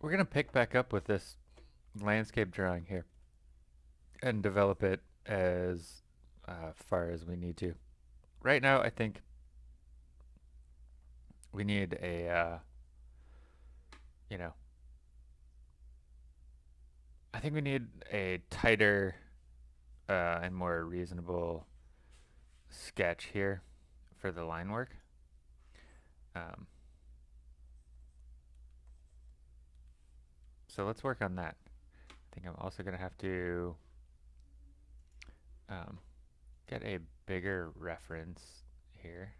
we're going to pick back up with this landscape drawing here and develop it as uh, far as we need to. Right now, I think we need a, uh, you know, I think we need a tighter uh, and more reasonable sketch here for the line work. Um, so let's work on that. I think I'm also going to have to um, get a bigger reference here.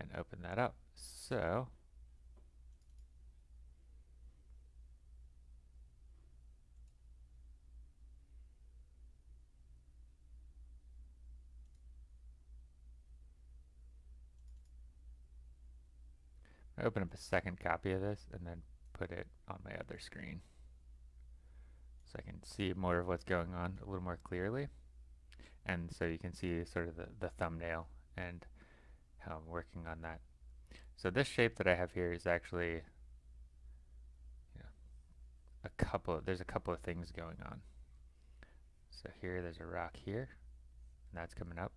And open that up. So open up a second copy of this and then put it on my other screen so I can see more of what's going on a little more clearly and so you can see sort of the, the thumbnail and how I'm working on that. So this shape that I have here is actually you know, a couple, there's a couple of things going on. So here there's a rock here and that's coming up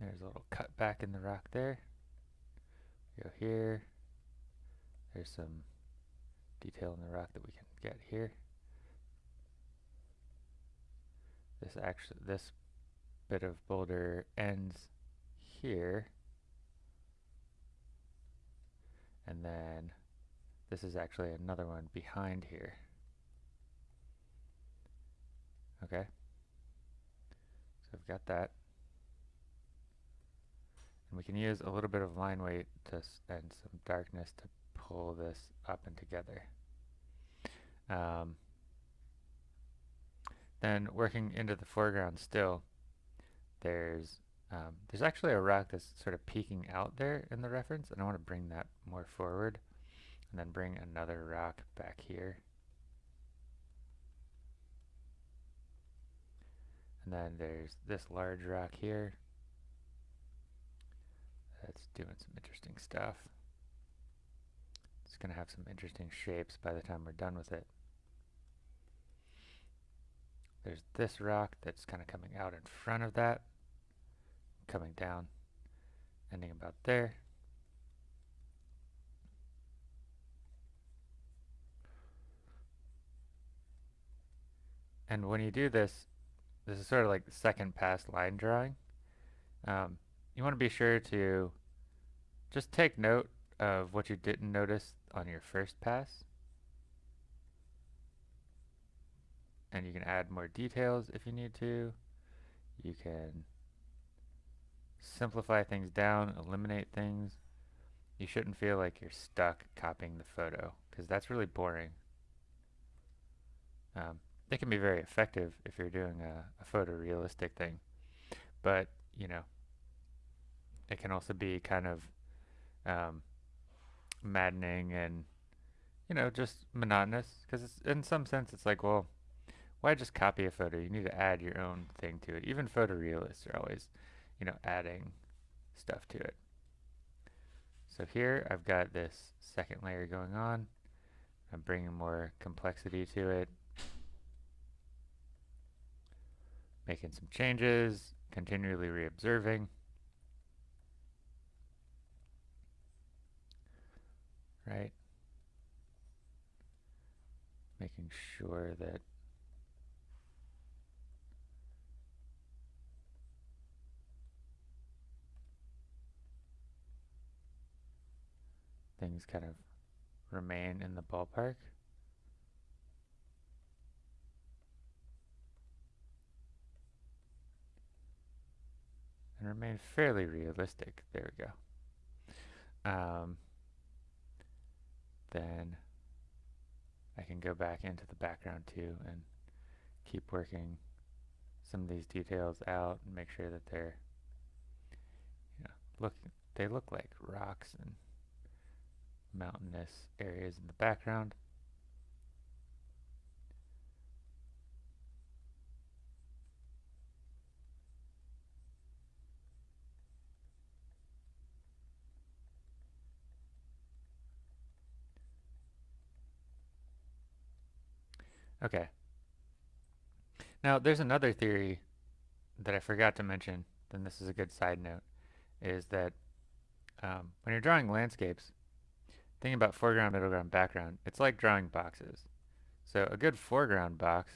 There's a little cut back in the rock there. Go here. There's some detail in the rock that we can get here. This actually, this bit of boulder ends here. And then this is actually another one behind here. Okay. So I've got that. And we can use a little bit of line weight to and some darkness to pull this up and together. Um, then working into the foreground still, there's um, there's actually a rock that's sort of peeking out there in the reference, and I want to bring that more forward, and then bring another rock back here. And then there's this large rock here, that's doing some interesting stuff. It's going to have some interesting shapes by the time we're done with it. There's this rock that's kind of coming out in front of that, coming down, ending about there. And when you do this, this is sort of like the second pass line drawing. Um, you want to be sure to just take note of what you didn't notice on your first pass. And you can add more details if you need to. You can simplify things down, eliminate things. You shouldn't feel like you're stuck copying the photo because that's really boring. Um, it can be very effective if you're doing a, a photorealistic thing, but you know, it can also be kind of um, maddening and you know just monotonous because in some sense it's like well why just copy a photo? You need to add your own thing to it. Even photorealists are always you know adding stuff to it. So here I've got this second layer going on. I'm bringing more complexity to it. Making some changes continually reobserving right? Making sure that things kind of remain in the ballpark. And remain fairly realistic. There we go. Um, then I can go back into the background too and keep working some of these details out and make sure that they're you know look they look like rocks and mountainous areas in the background Okay. Now, there's another theory that I forgot to mention, then this is a good side note, is that um, when you're drawing landscapes, thinking about foreground, middle ground, background, it's like drawing boxes. So a good foreground box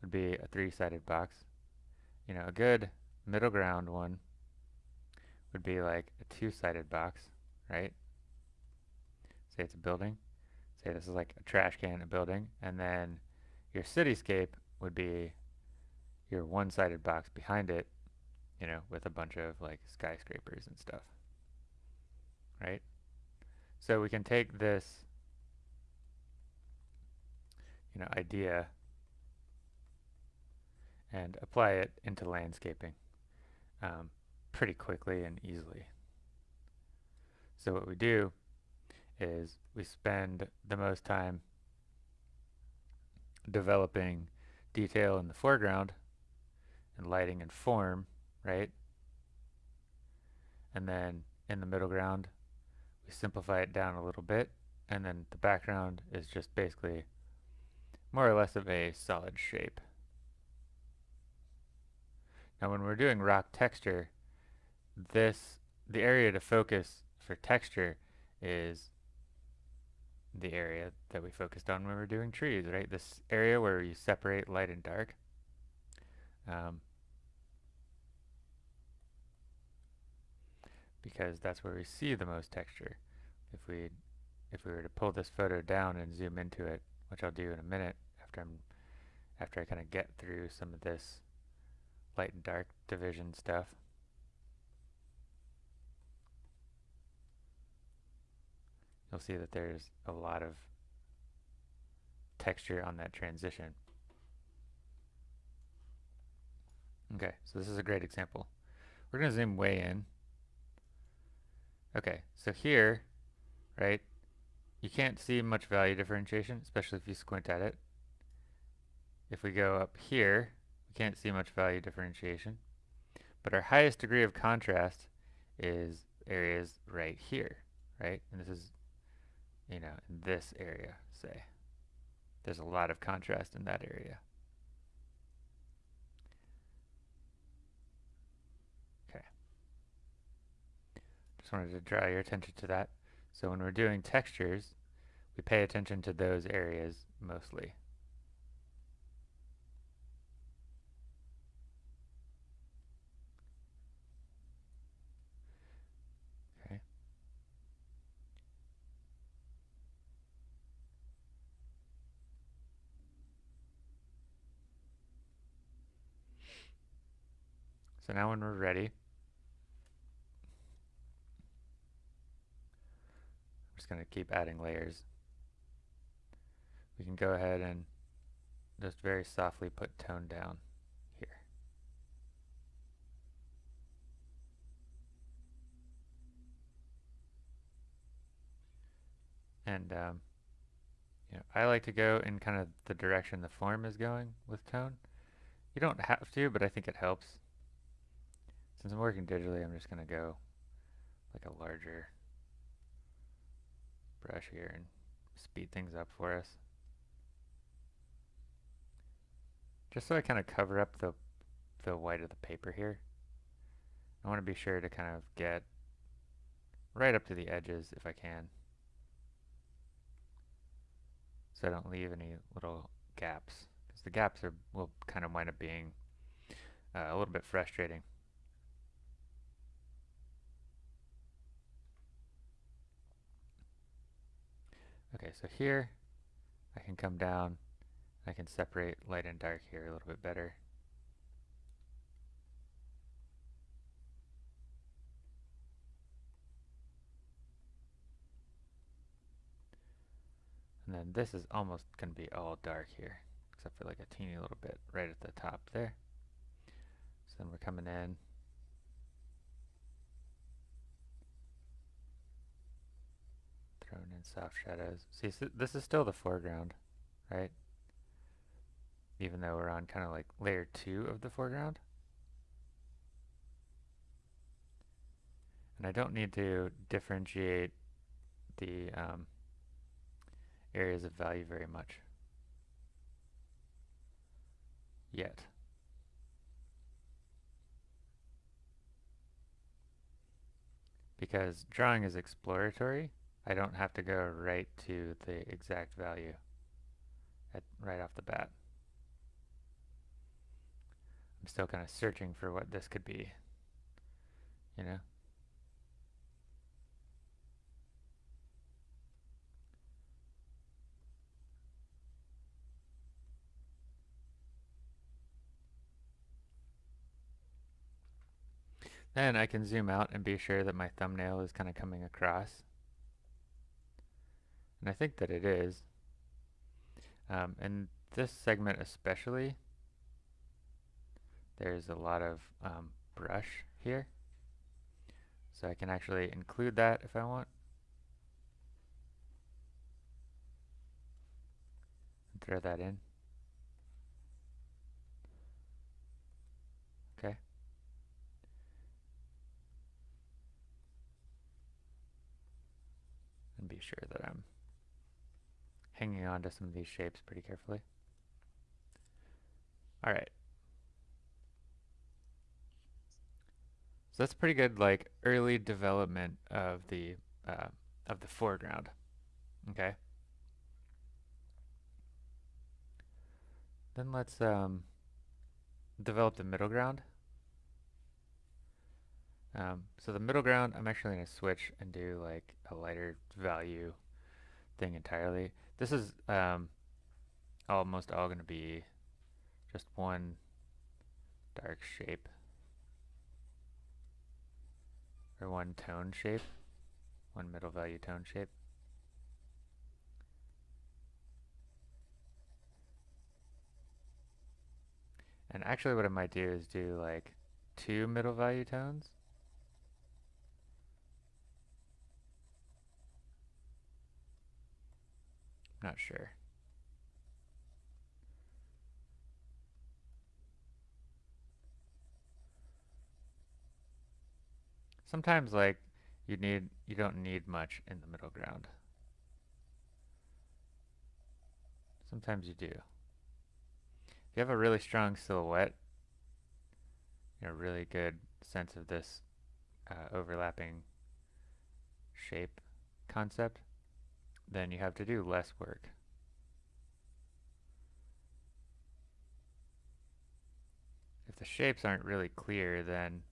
would be a three-sided box. You know, a good middle ground one would be like a two-sided box, right? Say it's a building. Say this is like a trash can, a building, and then your cityscape would be your one-sided box behind it, you know, with a bunch of like skyscrapers and stuff, right? So we can take this, you know, idea and apply it into landscaping um, pretty quickly and easily. So what we do is we spend the most time developing detail in the foreground and lighting and form, right? And then in the middle ground, we simplify it down a little bit, and then the background is just basically more or less of a solid shape. Now when we're doing rock texture, this, the area to focus for texture is the area that we focused on when we were doing trees, right? This area where you separate light and dark. Um, because that's where we see the most texture. If we if we were to pull this photo down and zoom into it, which I'll do in a minute after I'm after I kind of get through some of this light and dark division stuff. You'll see that there's a lot of texture on that transition. Okay, so this is a great example. We're going to zoom way in. Okay, so here, right, you can't see much value differentiation, especially if you squint at it. If we go up here, we can't see much value differentiation. But our highest degree of contrast is areas right here, right? And this is, you know, in this area, say. There's a lot of contrast in that area. Okay. Just wanted to draw your attention to that. So when we're doing textures, we pay attention to those areas mostly. Okay. So now when we're ready, I'm just going to keep adding layers. We can go ahead and just very softly put tone down here. And um, you know, I like to go in kind of the direction the form is going with tone. You don't have to, but I think it helps. Since I'm working digitally, I'm just going to go like a larger brush here and speed things up for us. Just so I kind of cover up the, the white of the paper here. I want to be sure to kind of get right up to the edges if I can. So I don't leave any little gaps. Because the gaps are will kind of wind up being uh, a little bit frustrating. Okay, so here I can come down, I can separate light and dark here a little bit better. And then this is almost going to be all dark here, except for like a teeny little bit right at the top there. So then we're coming in, Thrown in soft shadows. See, so this is still the foreground, right? Even though we're on kind of like layer two of the foreground. And I don't need to differentiate the um, areas of value very much. yet. Because drawing is exploratory, I don't have to go right to the exact value at, right off the bat. I'm still kind of searching for what this could be, you know? Then I can zoom out and be sure that my thumbnail is kind of coming across. And I think that it is. Um, and this segment especially, there's a lot of um, brush here. So I can actually include that if I want. Throw that in. Okay. And be sure that I'm hanging on to some of these shapes pretty carefully. All right. So that's pretty good, like early development of the uh, of the foreground. Okay. Then let's um, develop the middle ground. Um, so the middle ground, I'm actually going to switch and do like a lighter value thing entirely. This is um, almost all going to be just one dark shape or one tone shape, one middle value tone shape. And actually what I might do is do like two middle value tones. Not sure. Sometimes like you need you don't need much in the middle ground. Sometimes you do. If you have a really strong silhouette, you know, really good sense of this uh, overlapping shape concept, then you have to do less work. If the shapes aren't really clear, then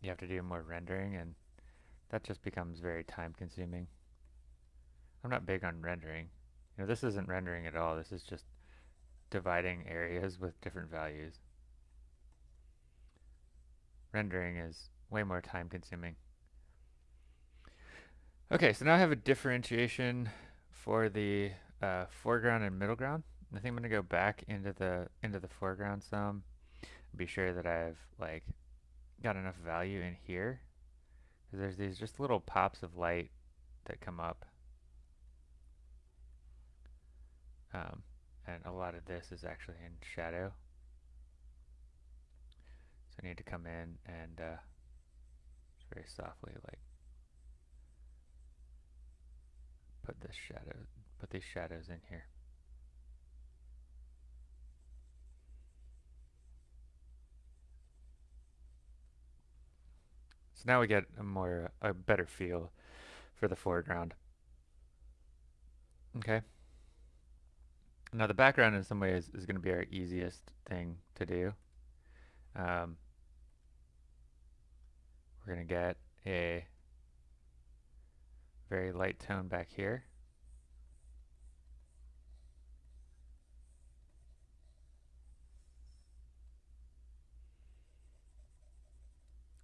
you have to do more rendering, and that just becomes very time consuming. I'm not big on rendering. You know, this isn't rendering at all. This is just dividing areas with different values. Rendering is way more time consuming. Okay, so now I have a differentiation for the uh, foreground and middle ground. I think I'm to go back into the into the foreground some. Be sure that I've like got enough value in here. Because there's these just little pops of light that come up. Um, and a lot of this is actually in shadow. So I need to come in and uh, very softly like put this shadow, put these shadows in here. So now we get a more, a better feel for the foreground. Okay. Now the background in some ways is going to be our easiest thing to do. Um, we're going to get a very light tone back here.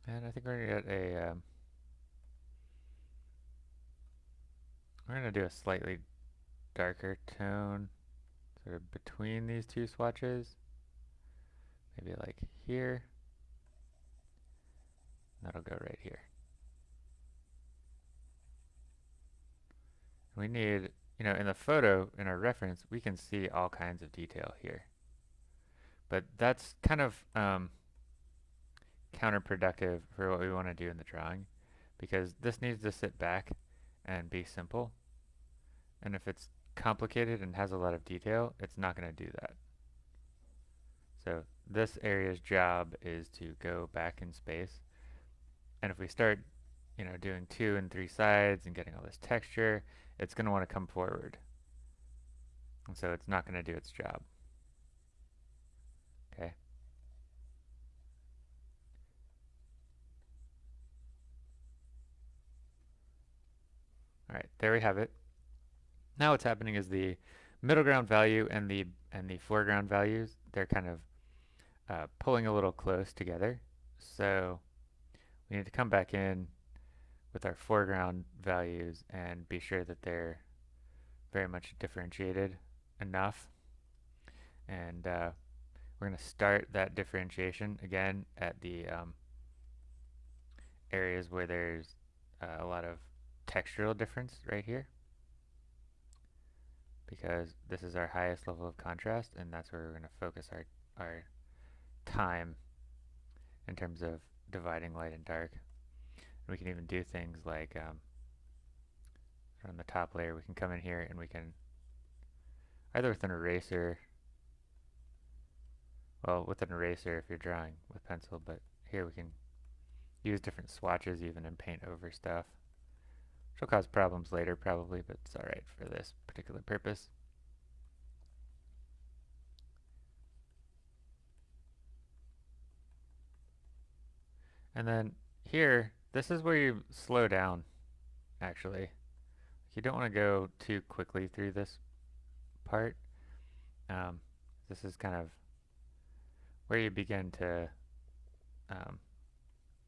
And I think we're going to get a, um, we're going to do a slightly darker tone sort of between these two swatches. Maybe like here. That'll go right here. We need, you know, in the photo, in our reference, we can see all kinds of detail here. But that's kind of um, counterproductive for what we want to do in the drawing because this needs to sit back and be simple. And if it's complicated and has a lot of detail, it's not going to do that. So this area's job is to go back in space. And if we start, you know, doing two and three sides and getting all this texture, it's going to want to come forward. And so it's not going to do its job. Okay. All right, there we have it. Now what's happening is the middle ground value and the and the foreground values, they're kind of uh, pulling a little close together. So we need to come back in with our foreground values and be sure that they're very much differentiated enough. And uh, we're going to start that differentiation again at the um, areas where there's uh, a lot of textural difference right here because this is our highest level of contrast and that's where we're going to focus our, our time in terms of dividing light and dark. We can even do things like um, on the top layer we can come in here and we can either with an eraser well with an eraser if you're drawing with pencil but here we can use different swatches even and paint over stuff which will cause problems later probably but it's alright for this particular purpose. And then here this is where you slow down actually you don't want to go too quickly through this part. Um, this is kind of where you begin to um,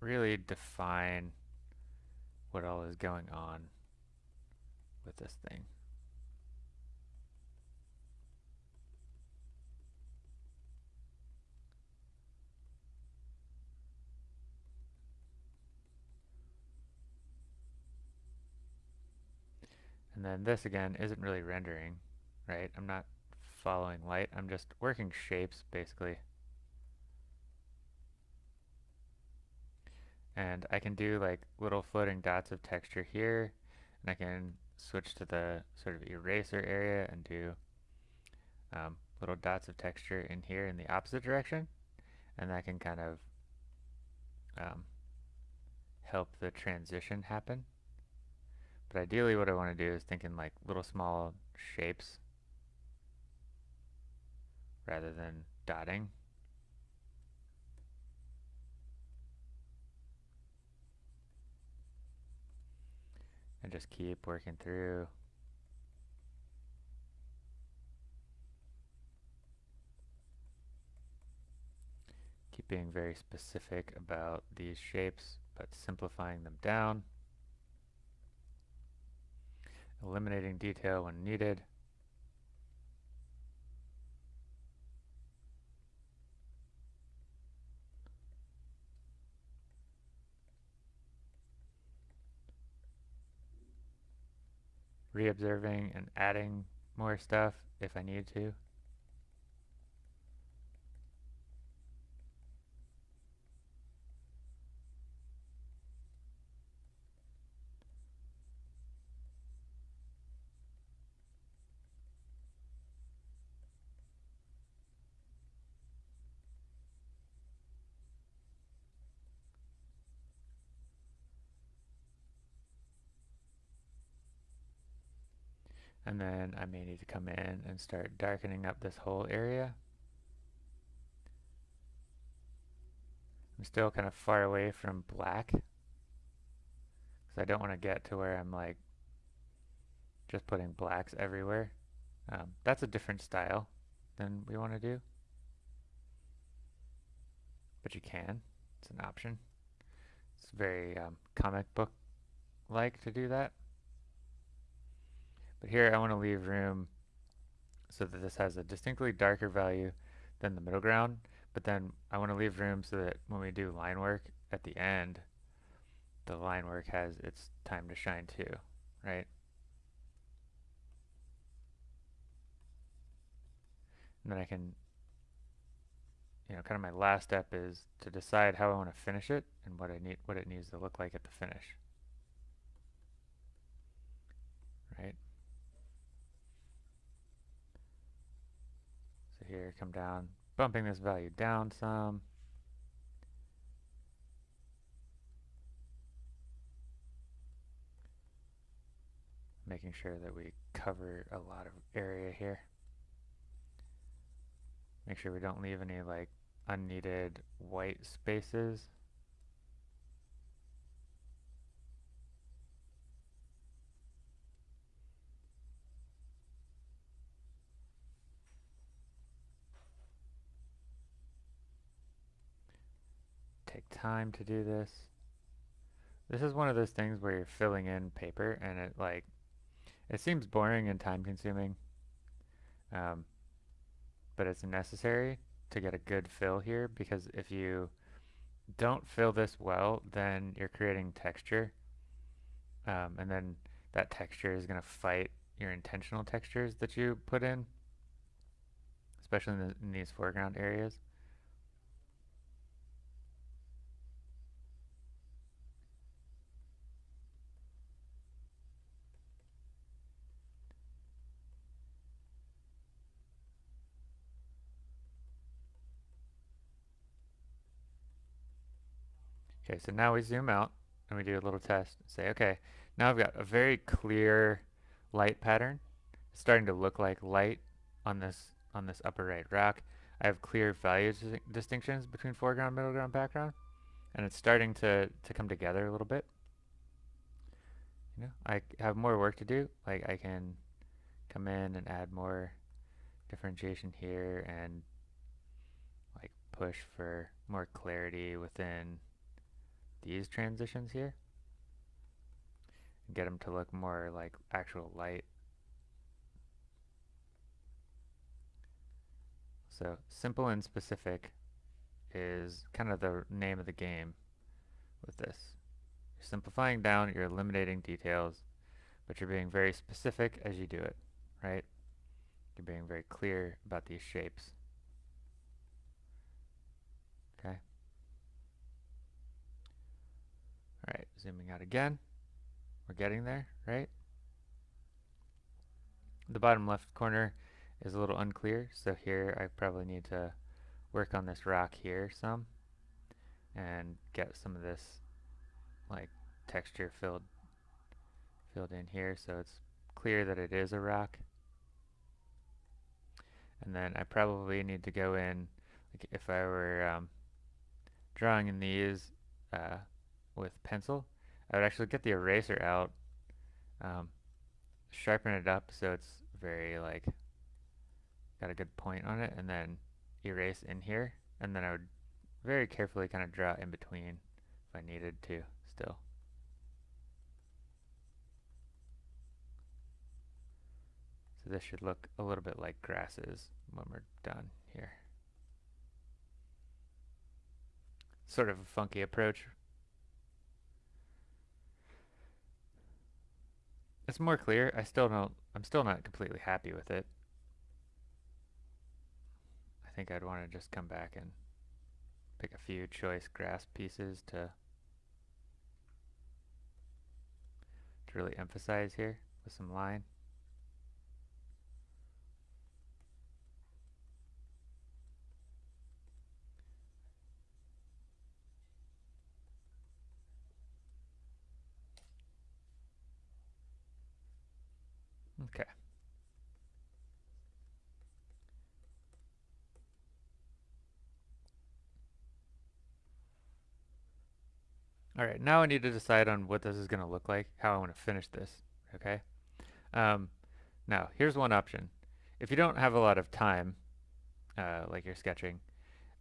really define what all is going on with this thing. And then this again isn't really rendering, right? I'm not following light, I'm just working shapes basically. And I can do like little floating dots of texture here, and I can switch to the sort of eraser area and do um, little dots of texture in here in the opposite direction, and that can kind of um, help the transition happen. But ideally what I want to do is think in like little small shapes rather than dotting. And just keep working through. Keep being very specific about these shapes, but simplifying them down eliminating detail when needed. Reobserving and adding more stuff if I need to. Then I may need to come in and start darkening up this whole area. I'm still kind of far away from black. Because I don't want to get to where I'm like just putting blacks everywhere. Um, that's a different style than we want to do. But you can. It's an option. It's very um, comic book like to do that. But here I want to leave room so that this has a distinctly darker value than the middle ground. But then I want to leave room so that when we do line work at the end, the line work has its time to shine too, right? And then I can, you know, kind of my last step is to decide how I want to finish it and what I need, what it needs to look like at the finish, right? Here, come down, bumping this value down some. Making sure that we cover a lot of area here. Make sure we don't leave any like unneeded white spaces. Take time to do this. This is one of those things where you're filling in paper and it like, it seems boring and time consuming. Um, but it's necessary to get a good fill here because if you don't fill this well, then you're creating texture. Um, and then that texture is going to fight your intentional textures that you put in, especially in, the, in these foreground areas. Okay, so now we zoom out and we do a little test. Say, okay, now I've got a very clear light pattern. It's starting to look like light on this on this upper right rock. I have clear value distinctions between foreground, middle ground, background, and it's starting to, to come together a little bit. You know, I have more work to do. Like I can come in and add more differentiation here and like push for more clarity within these transitions here get them to look more like actual light. So simple and specific is kind of the name of the game with this. You're simplifying down, you're eliminating details, but you're being very specific as you do it, right? You're being very clear about these shapes. Okay. Alright, zooming out again. We're getting there, right? The bottom left corner is a little unclear, so here I probably need to work on this rock here some and get some of this like texture filled filled in here so it's clear that it is a rock. And then I probably need to go in, like if I were um, drawing in these, uh, with pencil, I would actually get the eraser out, um, sharpen it up so it's very like got a good point on it, and then erase in here, and then I would very carefully kind of draw in between if I needed to still. So this should look a little bit like grasses when we're done here. Sort of a funky approach, It's more clear. I still don't, I'm still not completely happy with it. I think I'd want to just come back and pick a few choice grass pieces to to really emphasize here with some line. Okay. All right, now I need to decide on what this is going to look like, how I want to finish this, okay? Um, now, here's one option. If you don't have a lot of time, uh, like you're sketching,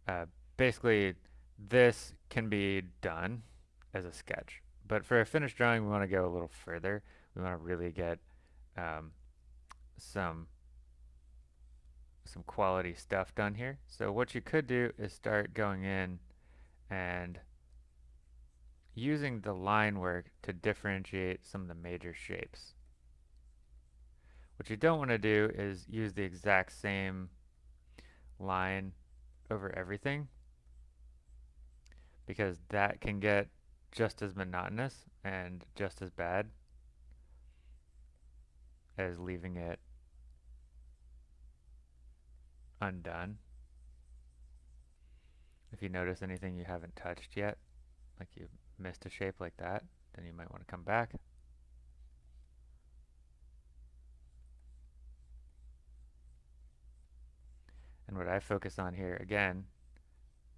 uh, basically this can be done as a sketch. But for a finished drawing, we want to go a little further. We want to really get um, some some quality stuff done here. So what you could do is start going in and using the line work to differentiate some of the major shapes. What you don't want to do is use the exact same line over everything because that can get just as monotonous and just as bad as leaving it undone. if you notice anything you haven't touched yet, like you missed a shape like that, then you might want to come back. And what I focus on here, again,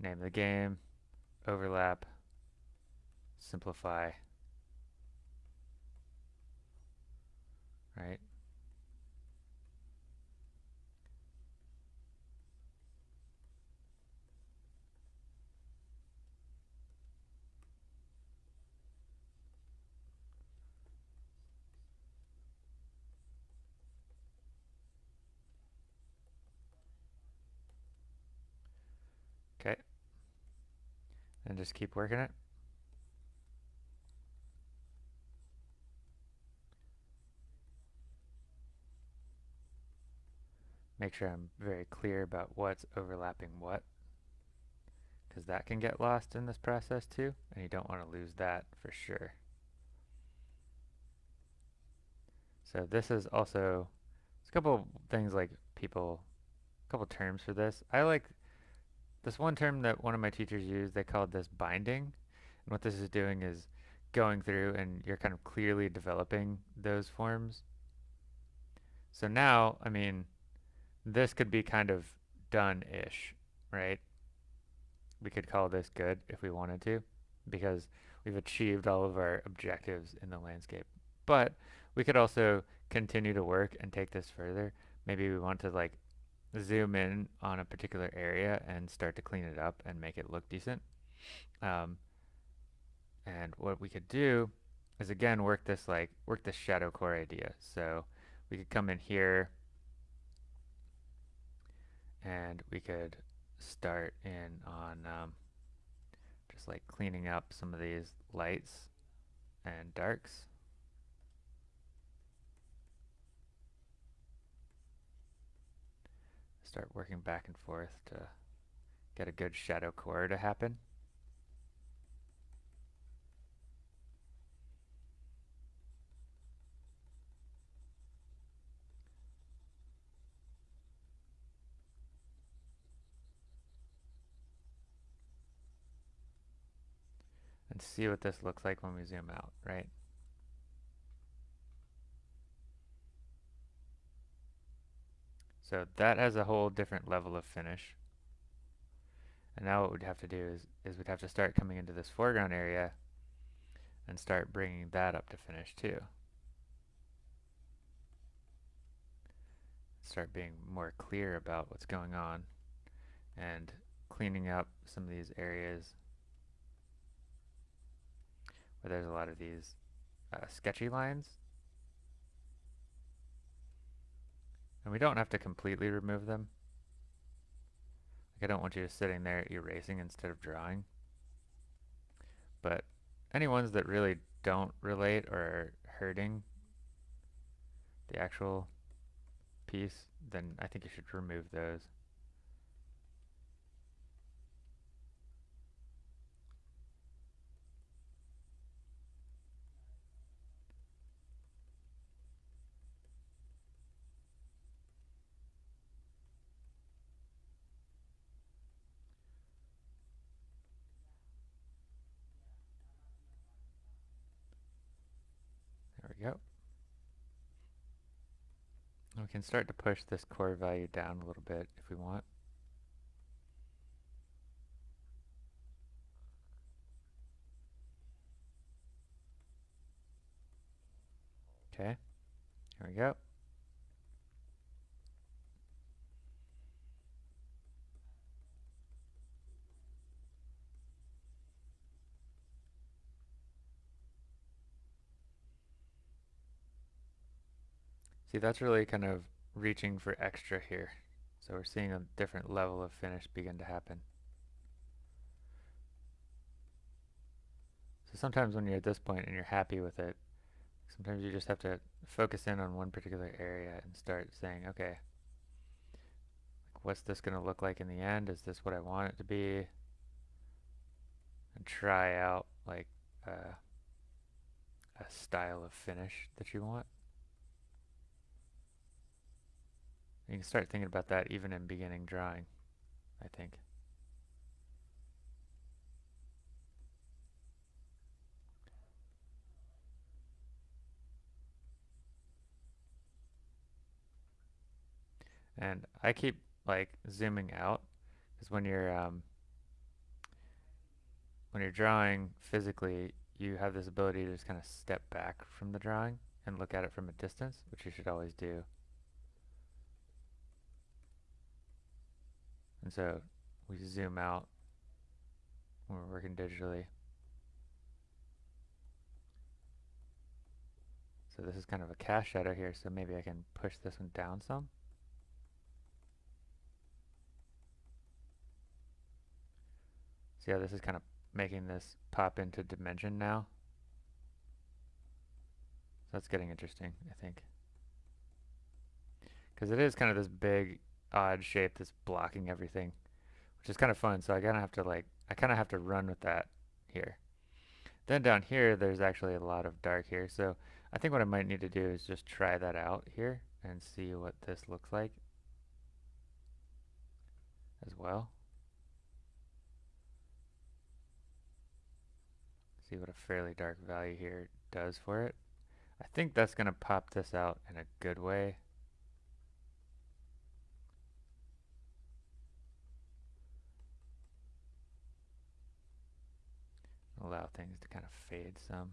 name of the game, overlap, simplify, right? Okay. And just keep working it. Make sure I'm very clear about what's overlapping what because that can get lost in this process too and you don't want to lose that for sure. So this is also, a couple things like people, a couple terms for this. I like this one term that one of my teachers used, they called this binding. And what this is doing is going through and you're kind of clearly developing those forms. So now, I mean, this could be kind of done-ish, right? We could call this good if we wanted to, because we've achieved all of our objectives in the landscape. But we could also continue to work and take this further. Maybe we want to like zoom in on a particular area and start to clean it up and make it look decent. Um, and what we could do is again work this like work this shadow core idea. So we could come in here and we could start in on um, just like cleaning up some of these lights and darks. start working back and forth to get a good shadow core to happen. See what this looks like when we zoom out, right? So that has a whole different level of finish. And now what we'd have to do is, is we'd have to start coming into this foreground area and start bringing that up to finish too. Start being more clear about what's going on and cleaning up some of these areas where there's a lot of these uh, sketchy lines And we don't have to completely remove them. Like I don't want you just sitting there erasing instead of drawing. But any ones that really don't relate or are hurting the actual piece, then I think you should remove those. We can start to push this core value down a little bit if we want. Okay, here we go. See, that's really kind of reaching for extra here. So we're seeing a different level of finish begin to happen. So sometimes when you're at this point and you're happy with it, sometimes you just have to focus in on one particular area and start saying, okay, what's this going to look like in the end? Is this what I want it to be? And try out like uh, a style of finish that you want. You can start thinking about that even in beginning drawing, I think. And I keep like zooming out because when you're um, when you're drawing physically, you have this ability to just kind of step back from the drawing and look at it from a distance, which you should always do. And so we zoom out when we're working digitally. So this is kind of a cast shadow here, so maybe I can push this one down some. See how this is kind of making this pop into dimension now? So that's getting interesting, I think. Because it is kind of this big, odd shape that's blocking everything, which is kind of fun. So I kind of have to like, I kind of have to run with that here. Then down here, there's actually a lot of dark here. So I think what I might need to do is just try that out here and see what this looks like as well. See what a fairly dark value here does for it. I think that's going to pop this out in a good way. Allow things to kind of fade some.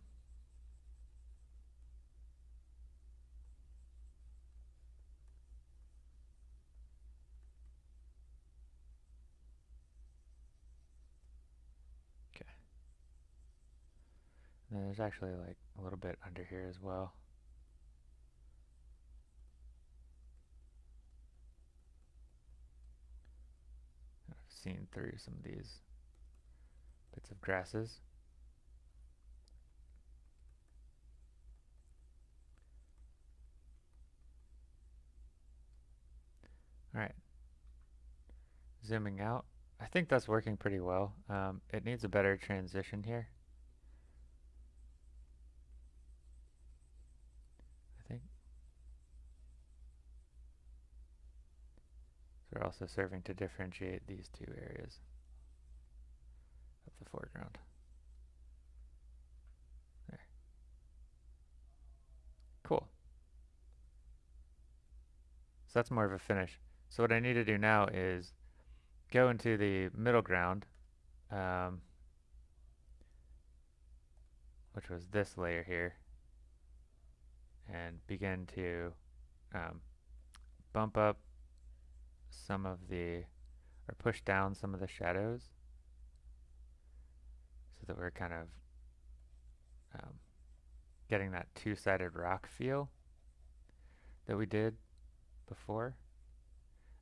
And there's actually like a little bit under here as well. I've seen through some of these bits of grasses. Alright. Zooming out. I think that's working pretty well. Um, it needs a better transition here. I think. They're also serving to differentiate these two areas of the foreground. There. Cool. So that's more of a finish. So what I need to do now is go into the middle ground, um, which was this layer here, and begin to um, bump up some of the, or push down some of the shadows so that we're kind of um, getting that two-sided rock feel that we did before.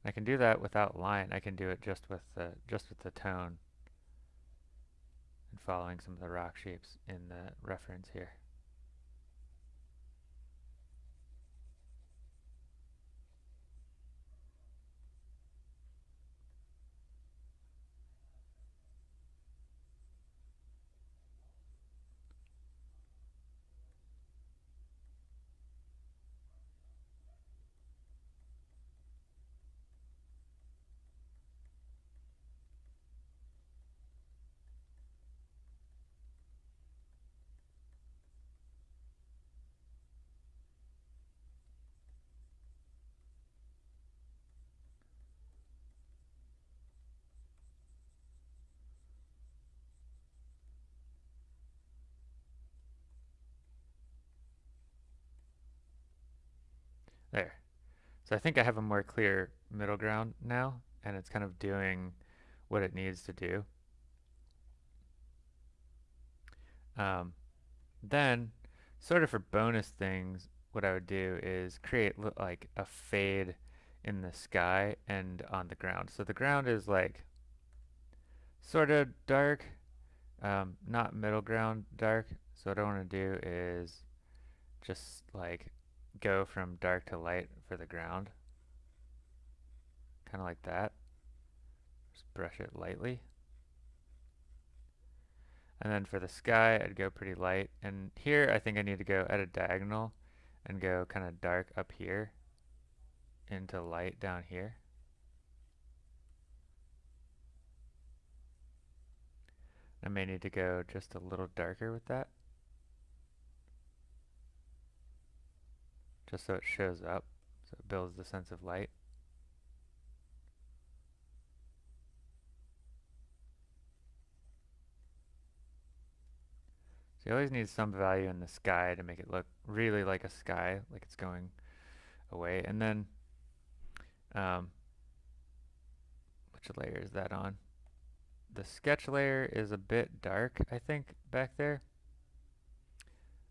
I can do that without line. I can do it just with the just with the tone and following some of the rock shapes in the reference here. There. So I think I have a more clear middle ground now, and it's kind of doing what it needs to do. Um, then, sort of for bonus things, what I would do is create like a fade in the sky and on the ground. So the ground is like sort of dark, um, not middle ground dark. So what I want to do is just like go from dark to light for the ground. Kind of like that. Just brush it lightly. And then for the sky, I'd go pretty light. And here, I think I need to go at a diagonal and go kind of dark up here into light down here. I may need to go just a little darker with that. just so it shows up, so it builds the sense of light. So you always need some value in the sky to make it look really like a sky, like it's going away. And then, um, which layer is that on? The sketch layer is a bit dark, I think, back there.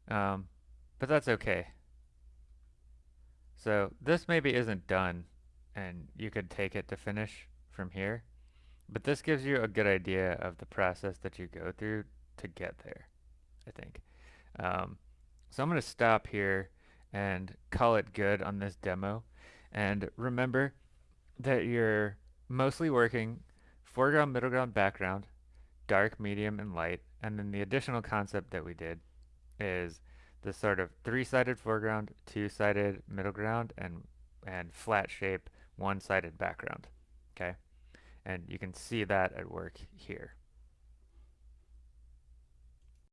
Um, but that's okay. So this maybe isn't done, and you could take it to finish from here. But this gives you a good idea of the process that you go through to get there, I think. Um, so I'm going to stop here and call it good on this demo. And remember that you're mostly working foreground, middle ground, background, dark, medium, and light. And then the additional concept that we did is the sort of three-sided foreground, two-sided middle ground, and, and flat shape, one-sided background. Okay? And you can see that at work here.